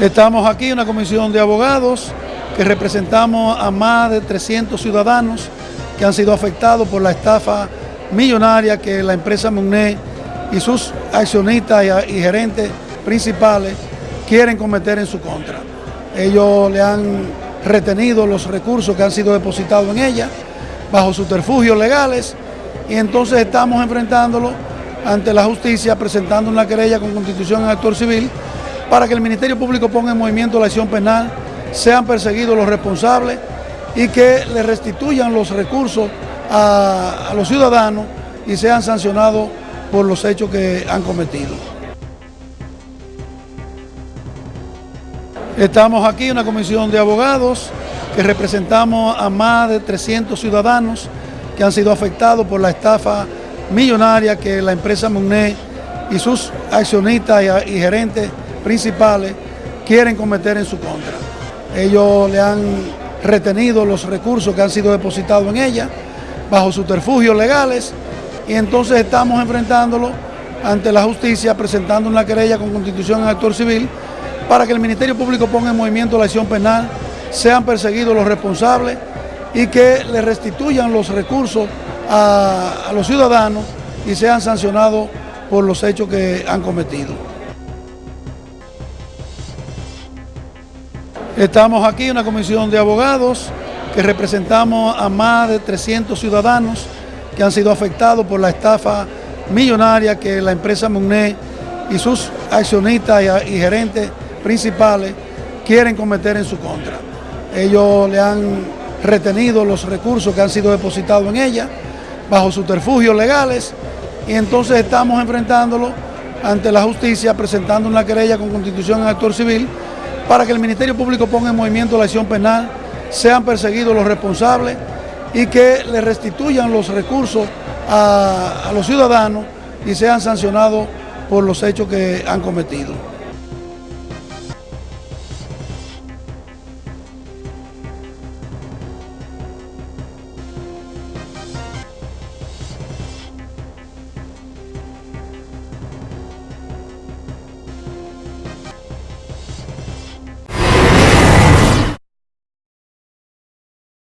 Estamos aquí, una comisión de abogados que representamos a más de 300 ciudadanos que han sido afectados por la estafa millonaria que la empresa Muné y sus accionistas y, gerentes principales quieren cometer en su contra. Ellos le han retenido los recursos que han sido depositados en ella bajo subterfugios legales y entonces estamos enfrentándolo ante la justicia presentando una querella con constitución en actor civil para que el Ministerio Público ponga en movimiento la acción penal, sean perseguidos los responsables y que le restituyan los recursos a, los ciudadanos y sean sancionados por los hechos que han cometido. Estamos aquí, una comisión de abogados que representamos a más de 300 ciudadanos que han sido afectados por la estafa millonaria que la empresa Muné y sus accionistas y gerentes principales quieren cometer en su contra. Ellos le han retenido los recursos que han sido depositados en ella bajo subterfugios legales y entonces estamos enfrentándolo ante la justicia presentando una querella con constitución en actor civil para que el Ministerio Público ponga en movimiento la acción penal, sean perseguidos los responsables y que le restituyan los recursos a, a los ciudadanos y sean sancionados por los hechos que han cometido. Estamos aquí, una comisión de abogados que representamos a más de 300 ciudadanos que han sido afectados por la estafa millonaria que la empresa Muné y sus accionistas y, gerentes principales quieren cometer en su contra. Ellos le han retenido los recursos que han sido depositados en ella bajo subterfugios legales y entonces estamos enfrentándolo ante la justicia presentando una querella con constitución en actor civil para que el Ministerio Público ponga en movimiento la acción penal, sean perseguidos los responsables y que le restituyan los recursos a, a los ciudadanos y sean sancionados por los hechos que han cometido.